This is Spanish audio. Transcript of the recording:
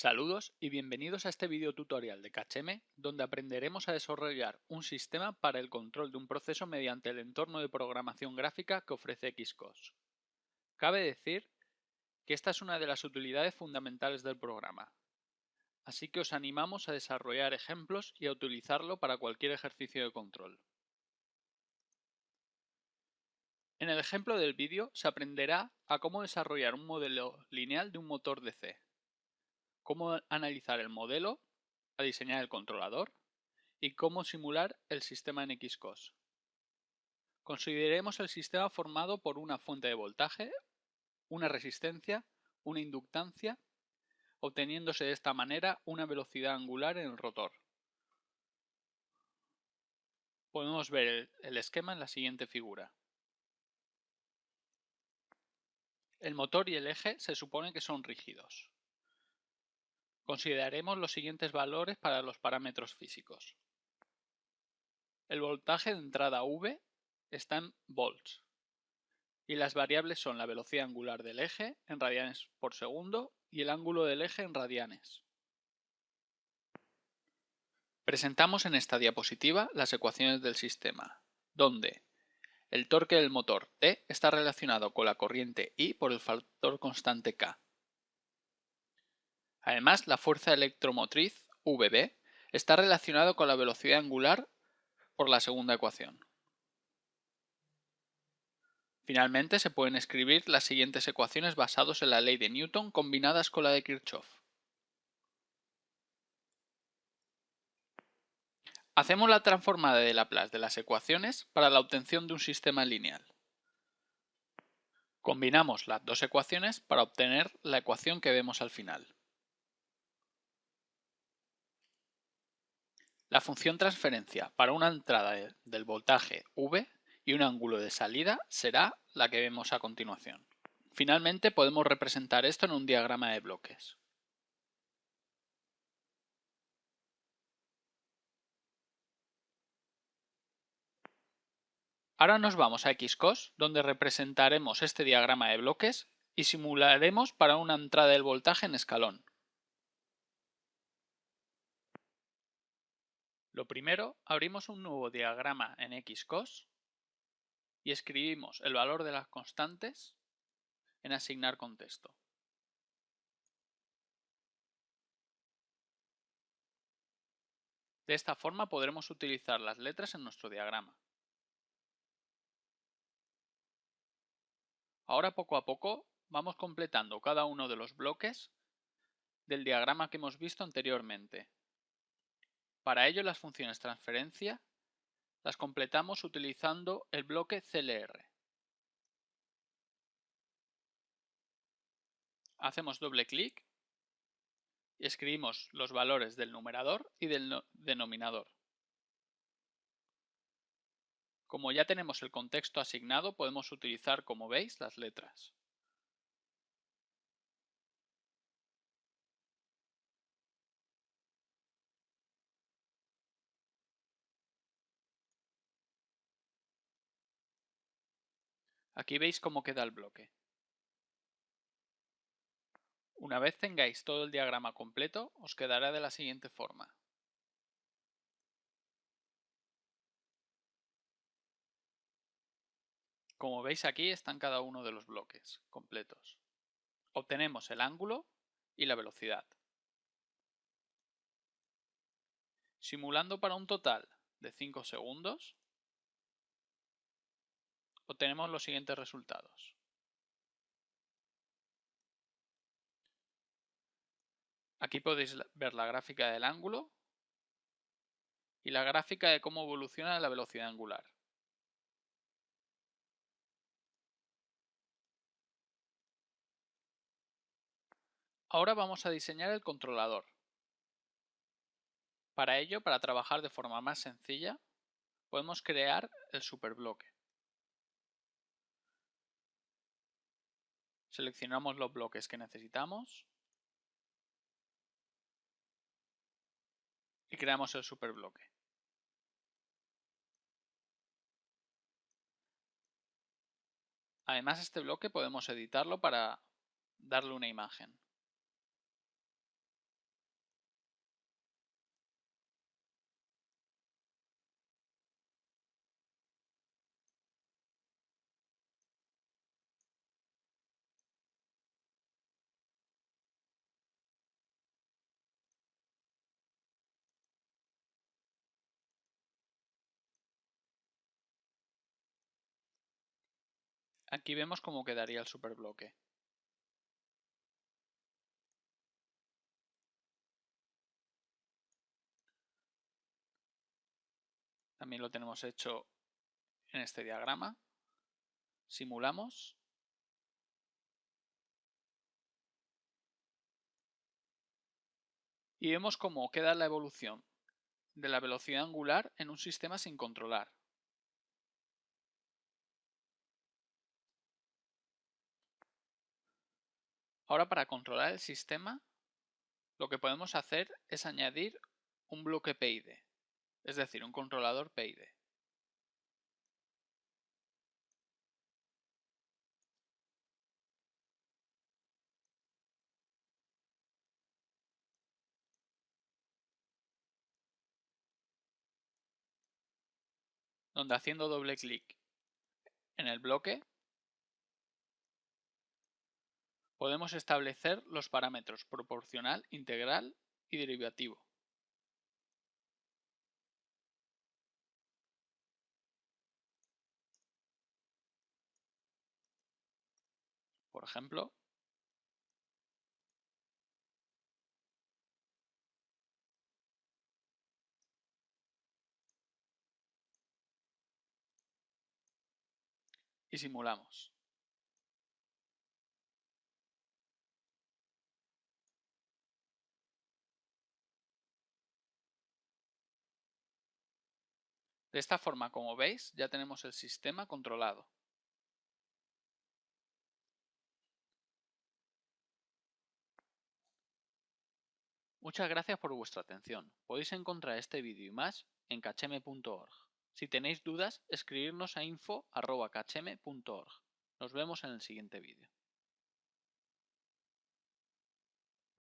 Saludos y bienvenidos a este video tutorial de KHM donde aprenderemos a desarrollar un sistema para el control de un proceso mediante el entorno de programación gráfica que ofrece Xcos. Cabe decir que esta es una de las utilidades fundamentales del programa, así que os animamos a desarrollar ejemplos y a utilizarlo para cualquier ejercicio de control. En el ejemplo del vídeo se aprenderá a cómo desarrollar un modelo lineal de un motor DC cómo analizar el modelo, a diseñar el controlador y cómo simular el sistema en Xcos. Consideremos el sistema formado por una fuente de voltaje, una resistencia, una inductancia, obteniéndose de esta manera una velocidad angular en el rotor. Podemos ver el esquema en la siguiente figura. El motor y el eje se supone que son rígidos. Consideraremos los siguientes valores para los parámetros físicos. El voltaje de entrada V está en volts y las variables son la velocidad angular del eje en radianes por segundo y el ángulo del eje en radianes. Presentamos en esta diapositiva las ecuaciones del sistema, donde el torque del motor T está relacionado con la corriente I por el factor constante K Además, la fuerza electromotriz, Vb, está relacionada con la velocidad angular por la segunda ecuación. Finalmente, se pueden escribir las siguientes ecuaciones basadas en la ley de Newton combinadas con la de Kirchhoff. Hacemos la transformada de Laplace de las ecuaciones para la obtención de un sistema lineal. Combinamos las dos ecuaciones para obtener la ecuación que vemos al final. La función transferencia para una entrada del voltaje V y un ángulo de salida será la que vemos a continuación. Finalmente podemos representar esto en un diagrama de bloques. Ahora nos vamos a Xcos, donde representaremos este diagrama de bloques y simularemos para una entrada del voltaje en escalón. Lo primero, abrimos un nuevo diagrama en Xcos y escribimos el valor de las constantes en asignar contexto. De esta forma podremos utilizar las letras en nuestro diagrama. Ahora poco a poco vamos completando cada uno de los bloques del diagrama que hemos visto anteriormente para ello las funciones transferencia las completamos utilizando el bloque CLR. Hacemos doble clic y escribimos los valores del numerador y del denominador. Como ya tenemos el contexto asignado, podemos utilizar, como veis, las letras. Aquí veis cómo queda el bloque. Una vez tengáis todo el diagrama completo, os quedará de la siguiente forma. Como veis aquí están cada uno de los bloques completos. Obtenemos el ángulo y la velocidad. Simulando para un total de 5 segundos, obtenemos los siguientes resultados. Aquí podéis ver la gráfica del ángulo y la gráfica de cómo evoluciona la velocidad angular. Ahora vamos a diseñar el controlador. Para ello, para trabajar de forma más sencilla, podemos crear el superbloque. Seleccionamos los bloques que necesitamos y creamos el superbloque. Además este bloque podemos editarlo para darle una imagen. Aquí vemos cómo quedaría el superbloque. También lo tenemos hecho en este diagrama. Simulamos. Y vemos cómo queda la evolución de la velocidad angular en un sistema sin controlar. Ahora para controlar el sistema, lo que podemos hacer es añadir un bloque PID, es decir, un controlador PID. donde haciendo doble clic en el bloque podemos establecer los parámetros proporcional, integral y derivativo. Por ejemplo, y simulamos. De esta forma, como veis, ya tenemos el sistema controlado. Muchas gracias por vuestra atención. Podéis encontrar este vídeo y más en cacheme.org. Si tenéis dudas, escribirnos a info.cacheme.org. Nos vemos en el siguiente vídeo.